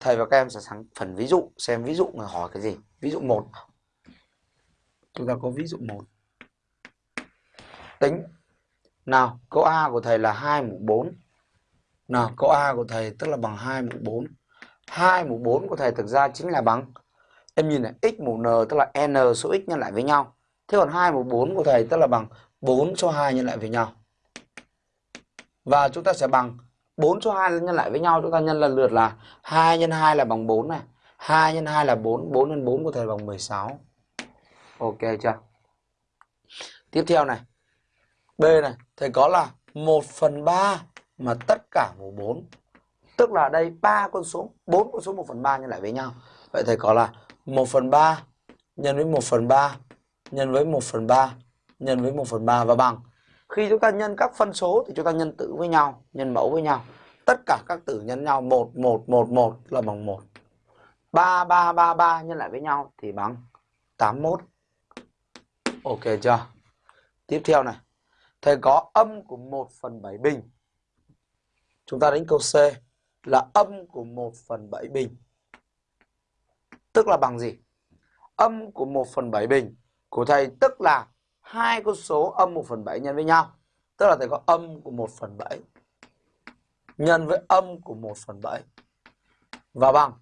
thầy và các em sẽ sang phần ví dụ xem ví dụ người hỏi cái gì. Ví dụ 1 chúng ta có ví dụ 1 tính. Nào câu A của thầy là 2 mũ 4 nào câu A của thầy tức là bằng 2 mũ 4 2 mũ 4 của thầy thực ra chính là bằng em nhìn này x mũ n tức là n số x nhân lại với nhau. Thế còn 2 mũ 4 của thầy tức là bằng 4 số 2 nhân lại với nhau. Và chúng ta sẽ bằng 4 số 2 nhân lại với nhau, chúng ta nhân lần lượt là 2 nhân 2 là bằng 4 này. 2 nhân 2 là 4 4 nhân 4 có thể bằng 16 ok chưa? Tiếp theo này. B này, thầy có là 1 phần 3 mà tất cả mũ 4 tức là đây ba con số 4 con số 1 phần 3 nhân lại với nhau. Vậy thầy có là 1 phần 3 nhân với 1 phần 3 nhân với 1 phần 3 nhân với 1 phần 3 và bằng khi chúng ta nhân các phân số thì chúng ta nhân tử với nhau, nhân mẫu với nhau. Tất cả các tử nhân nhau 1 1 1 1 là bằng 1 3 3 3 3 nhân lại với nhau thì bằng 81 ok chưa? Tiếp theo này. Thầy có âm của 1 phần 7 bình. Chúng ta đánh câu C là âm của 1 phần 7 bình. Tức là bằng gì? Âm của 1 phần 7 bình của thầy tức là hai con số âm 1 phần 7 nhân với nhau. Tức là thầy có âm của 1 phần 7 nhân với âm của 1 phần 7 và bằng